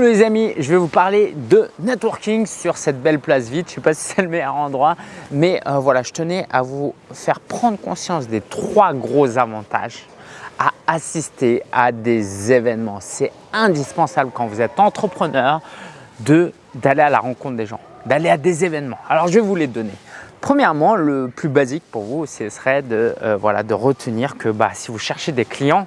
Les amis, je vais vous parler de networking sur cette belle place vide. Je ne sais pas si c'est le meilleur endroit, mais euh, voilà, je tenais à vous faire prendre conscience des trois gros avantages à assister à des événements. C'est indispensable quand vous êtes entrepreneur d'aller à la rencontre des gens, d'aller à des événements. Alors je vais vous les donner. Premièrement, le plus basique pour vous, ce serait de, euh, voilà, de retenir que bah, si vous cherchez des clients,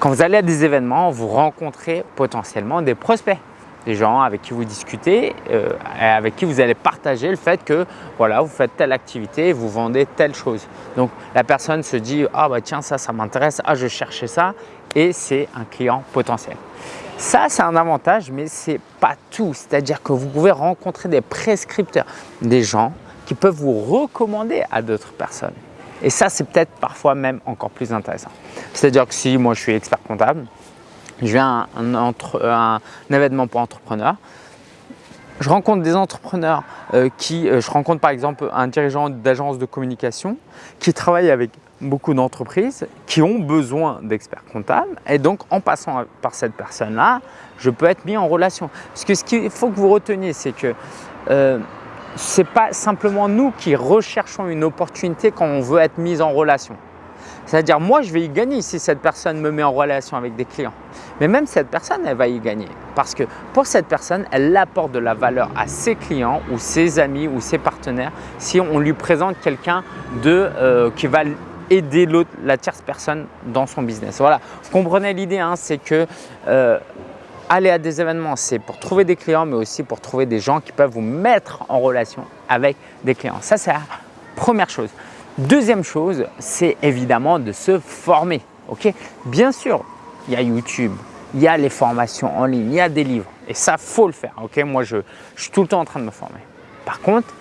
quand vous allez à des événements, vous rencontrez potentiellement des prospects, des gens avec qui vous discutez, euh, avec qui vous allez partager le fait que voilà, vous faites telle activité, vous vendez telle chose. Donc la personne se dit « Ah bah tiens, ça, ça m'intéresse, ah je cherchais ça » et c'est un client potentiel. Ça, c'est un avantage, mais ce n'est pas tout. C'est-à-dire que vous pouvez rencontrer des prescripteurs, des gens qui peuvent vous recommander à d'autres personnes. Et ça, c'est peut-être parfois même encore plus intéressant. C'est-à-dire que si moi je suis expert comptable, je viens à un, événement pour entrepreneurs, je rencontre des entrepreneurs euh, qui, euh, je rencontre par exemple un dirigeant d'agence de communication qui travaille avec beaucoup d'entreprises qui ont besoin d'experts comptables et donc en passant par cette personne-là, je peux être mis en relation. Parce que ce qu'il faut que vous reteniez, c'est que euh, ce n'est pas simplement nous qui recherchons une opportunité quand on veut être mis en relation. C'est-à-dire, moi, je vais y gagner si cette personne me met en relation avec des clients. Mais même cette personne, elle va y gagner. Parce que pour cette personne, elle apporte de la valeur à ses clients ou ses amis ou ses partenaires si on lui présente quelqu'un euh, qui va aider la tierce personne dans son business. Voilà, vous comprenez l'idée, hein, c'est que euh, aller à des événements, c'est pour trouver des clients, mais aussi pour trouver des gens qui peuvent vous mettre en relation avec des clients. Ça, c'est la première chose. Deuxième chose, c'est évidemment de se former. Ok? Bien sûr, il y a YouTube, il y a les formations en ligne, il y a des livres. Et ça, faut le faire. Ok? Moi, je, je, suis tout le temps en train de me former. Par contre,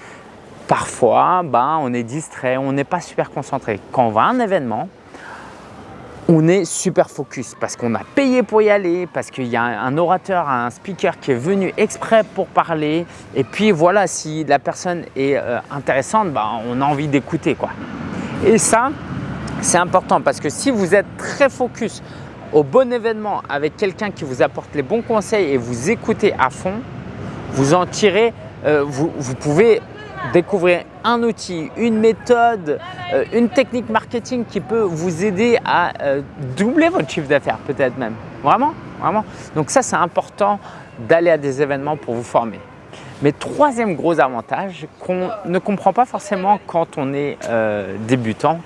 parfois, ben, on est distrait, on n'est pas super concentré. Quand on va à un événement, on est super focus parce qu'on a payé pour y aller, parce qu'il y a un orateur, un speaker qui est venu exprès pour parler. Et puis voilà, si la personne est euh, intéressante, bah, on a envie d'écouter. quoi. Et ça, c'est important parce que si vous êtes très focus au bon événement avec quelqu'un qui vous apporte les bons conseils et vous écoutez à fond, vous en tirez, euh, vous, vous pouvez découvrir un outil, une méthode, euh, une technique marketing qui peut vous aider à euh, doubler votre chiffre d'affaires peut-être même. Vraiment, vraiment. Donc ça, c'est important d'aller à des événements pour vous former. Mais troisième gros avantage qu'on ne comprend pas forcément quand on est euh, débutant,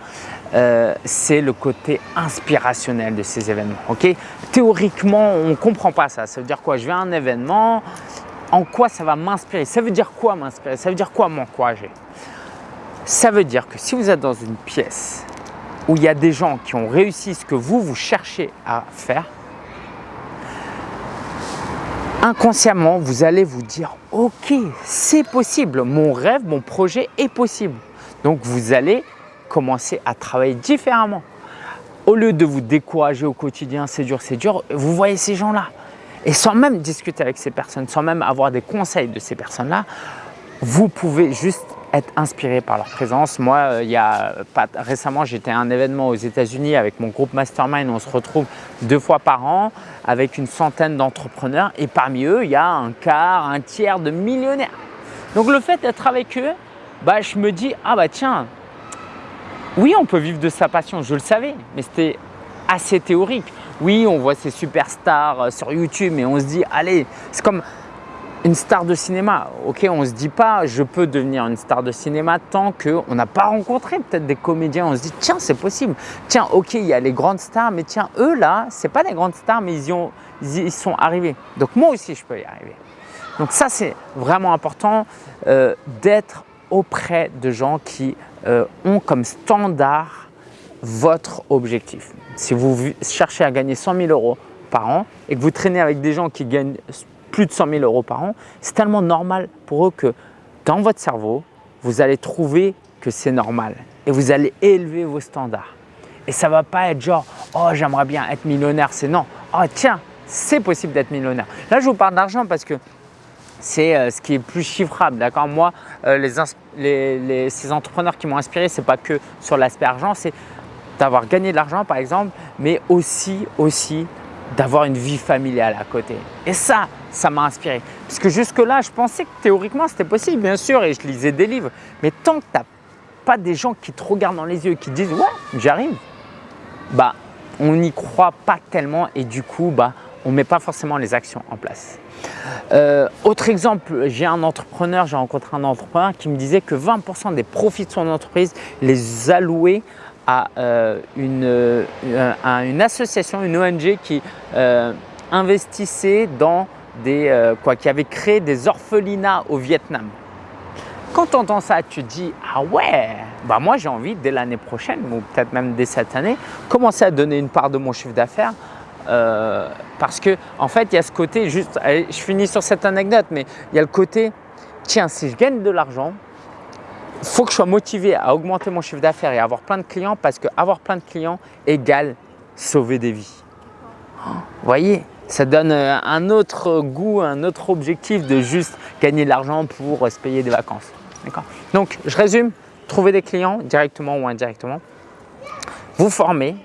c'est le côté inspirationnel de ces événements. Ok? Théoriquement, on ne comprend pas ça. Ça veut dire quoi? Je vais à un événement, en quoi ça va m'inspirer. Ça veut dire quoi m'inspirer? Ça veut dire quoi m'encourager? Ça veut dire que si vous êtes dans une pièce où il y a des gens qui ont réussi ce que vous, vous cherchez à faire, inconsciemment, vous allez vous dire « Ok, c'est possible, mon rêve, mon projet est possible. » Donc, vous allez commencer à travailler différemment. Au lieu de vous décourager au quotidien, c'est dur, c'est dur, vous voyez ces gens-là. Et sans même discuter avec ces personnes, sans même avoir des conseils de ces personnes-là, vous pouvez juste être inspiré par leur présence. Moi, euh, il y a récemment, j'étais à un événement aux États-Unis avec mon groupe Mastermind. On se retrouve deux fois par an avec une centaine d'entrepreneurs et parmi eux, il y a un quart, un tiers de millionnaires. Donc le fait d'être avec eux, bah, je me dis « Ah bah tiens, oui, on peut vivre de sa passion, je le savais, mais c'était assez théorique. Oui, on voit ces superstars euh, sur YouTube et on se dit, allez, c'est comme une star de cinéma. Ok, on ne se dit pas, je peux devenir une star de cinéma tant qu'on n'a pas rencontré peut-être des comédiens. On se dit, tiens, c'est possible. Tiens, ok, il y a les grandes stars, mais tiens, eux là, ce pas des grandes stars, mais ils y, sont arrivés. Donc moi aussi, je peux y arriver. Donc ça, c'est vraiment important euh, d'être auprès de gens qui euh, ont comme standard votre objectif. Si vous cherchez à gagner 100 000 euros par an et que vous traînez avec des gens qui gagnent plus de 100 000 euros par an, c'est tellement normal pour eux que dans votre cerveau, vous allez trouver que c'est normal et vous allez élever vos standards. Et ça ne va pas être genre « Oh, j'aimerais bien être millionnaire », c'est non « Oh, tiens, c'est possible d'être millionnaire ». Là, je vous parle d'argent parce que c'est euh, ce qui est plus chiffrable. D'accord? Moi, euh, les, ces entrepreneurs qui m'ont inspiré, ce n'est pas que sur l'aspect argent, c'est d'avoir gagné de l'argent par exemple, mais aussi, aussi d'avoir une vie familiale à côté. Et ça, ça m'a inspiré. Parce que jusque-là, je pensais que théoriquement, c'était possible, bien sûr, et je lisais des livres. Mais tant que tu n'as pas des gens qui te regardent dans les yeux qui disent « ouais, j'arrive », bah, on n'y croit pas tellement et du coup, bah, on ne met pas forcément les actions en place. Euh, autre exemple, j'ai un entrepreneur, j'ai rencontré un entrepreneur qui me disait que 20% des profits de son entreprise les allouait à, euh, une, euh, une, association, une ONG qui investissait dans des, quoi, qui avait créé des orphelinats au Vietnam. Quand tu entends ça, tu te dis « Ah ouais, bah moi j'ai envie dès l'année prochaine ou peut-être même dès cette année, commencer à donner une part de mon chiffre d'affaires euh, parce que en fait, il y a ce côté, juste, je finis sur cette anecdote, mais il y a le côté, tiens, si je gagne de l'argent, faut que je sois motivé à augmenter mon chiffre d'affaires et avoir plein de clients parce que avoir plein de clients égale sauver des vies. Vous voyez, ça donne euh, un autre goût, un autre objectif de juste gagner de l'argent pour se payer des vacances. Donc, je résume, trouver des clients directement ou indirectement, vous former,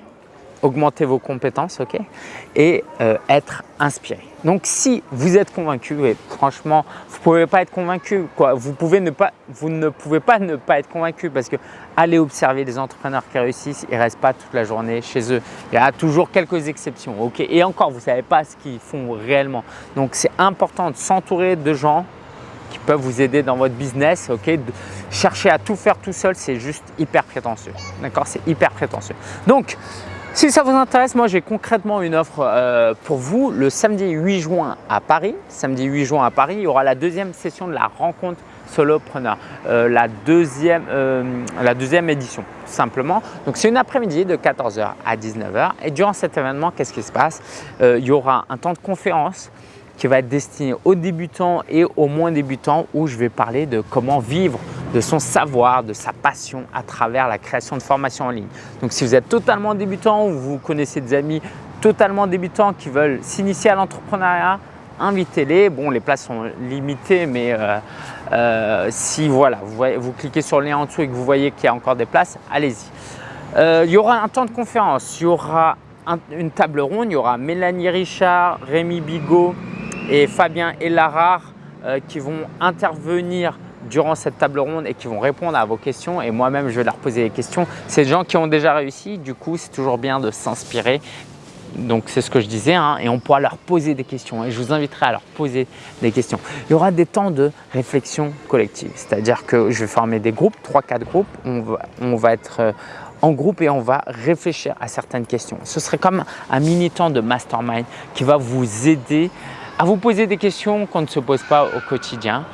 augmenter vos compétences ok et euh, être inspiré. Donc, si vous êtes convaincu, et franchement, vous ne pouvez pas être convaincu, quoi. Vous, ne pouvez pas ne pas être convaincu parce que allez observer des entrepreneurs qui réussissent, ils ne restent pas toute la journée chez eux. Il y a toujours quelques exceptions. ok et encore, vous ne savez pas ce qu'ils font réellement. Donc, c'est important de s'entourer de gens qui peuvent vous aider dans votre business. ok chercher à tout faire tout seul, c'est juste hyper prétentieux. D'accord? C'est hyper prétentieux. Donc, si ça vous intéresse, moi j'ai concrètement une offre euh, pour vous le samedi 8 juin à Paris. Samedi 8 juin à Paris, il y aura la deuxième session de la rencontre solopreneur, euh, la, deuxième, euh, la deuxième édition simplement. Donc c'est une après-midi de 14h à 19h et durant cet événement, qu'est-ce qui se passe? Il y aura un temps de conférence qui va être destiné aux débutants et aux moins débutants où je vais parler de comment vivre de son savoir, de sa passion à travers la création de formations en ligne. Donc si vous êtes totalement débutant ou vous connaissez des amis totalement débutants qui veulent s'initier à l'entrepreneuriat, invitez-les. Bon, les places sont limitées, mais euh, euh, si voilà, vous, cliquez sur le lien en dessous et que vous voyez qu'il y a encore des places, allez-y. Euh, il y aura un temps de conférence, il y aura une table ronde, il y aura Mélanie Richard, Rémi Bigot et Fabien Elarard qui vont intervenir durant cette table ronde et qui vont répondre à vos questions et moi-même je vais leur poser des questions. C'est des gens qui ont déjà réussi, du coup c'est toujours bien de s'inspirer. Donc c'est ce que je disais hein, et on pourra leur poser des questions et je vous inviterai à leur poser des questions. Il y aura des temps de réflexion collective, c'est-à-dire que je vais former des groupes, 3-4 groupes, on va, on va être euh, en groupe et on va réfléchir à certaines questions. Ce serait comme un mini temps de mastermind qui va vous aider à vous poser des questions qu'on ne se pose pas au quotidien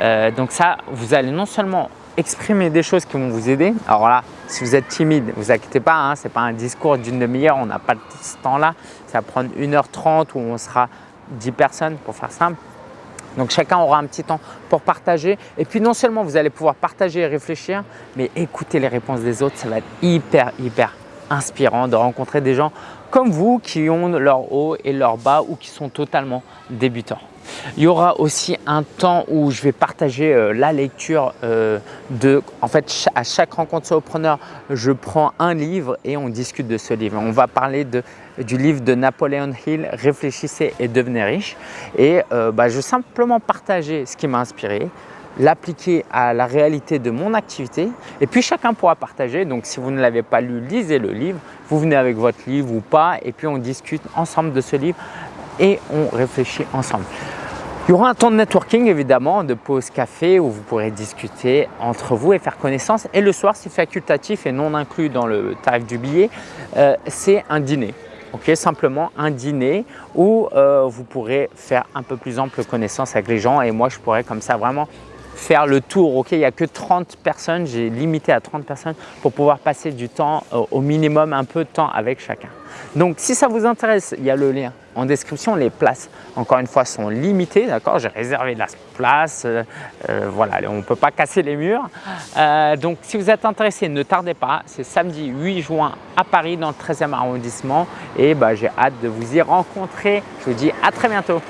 euh, donc ça, vous allez non seulement exprimer des choses qui vont vous aider. Alors là, si vous êtes timide, ne vous inquiétez pas, hein, ce n'est pas un discours d'une demi-heure, on n'a pas ce temps-là. Ça va prendre 1h30 où on sera 10 personnes pour faire simple. Donc chacun aura un petit temps pour partager. Et puis non seulement vous allez pouvoir partager et réfléchir, mais écouter les réponses des autres, ça va être hyper, hyper inspirant de rencontrer des gens comme vous qui ont leur haut et leur bas ou qui sont totalement débutants. Il y aura aussi un temps où je vais partager euh, la lecture euh, de… En fait, à chaque rencontre solopreneur, je prends un livre et on discute de ce livre. On va parler du livre de Napoléon Hill, « Réfléchissez et devenez riche ». Et euh, bah, je vais simplement partager ce qui m'a inspiré, l'appliquer à la réalité de mon activité et puis chacun pourra partager. Donc si vous ne l'avez pas lu, lisez le livre, vous venez avec votre livre ou pas et puis on discute ensemble de ce livre et on réfléchit ensemble. Il y aura un temps de networking évidemment, de pause café où vous pourrez discuter entre vous et faire connaissance. Et le soir, c'est facultatif et non inclus dans le tarif du billet, euh, c'est un dîner. ok Simplement un dîner où euh, vous pourrez faire un peu plus ample connaissance avec les gens et moi je pourrais comme ça vraiment faire le tour. ok il n'y a que 30 personnes, j'ai limité à 30 personnes pour pouvoir passer du temps euh, au minimum, un peu de temps avec chacun. Donc si ça vous intéresse, il y a le lien en description. Les places, encore une fois, sont limitées. D'accord J'ai réservé la place. Euh, euh, voilà, on ne peut pas casser les murs. donc si vous êtes intéressé, ne tardez pas. C'est samedi 8 juin à Paris dans le 13e arrondissement. Et bah, j'ai hâte de vous y rencontrer. Je vous dis à très bientôt.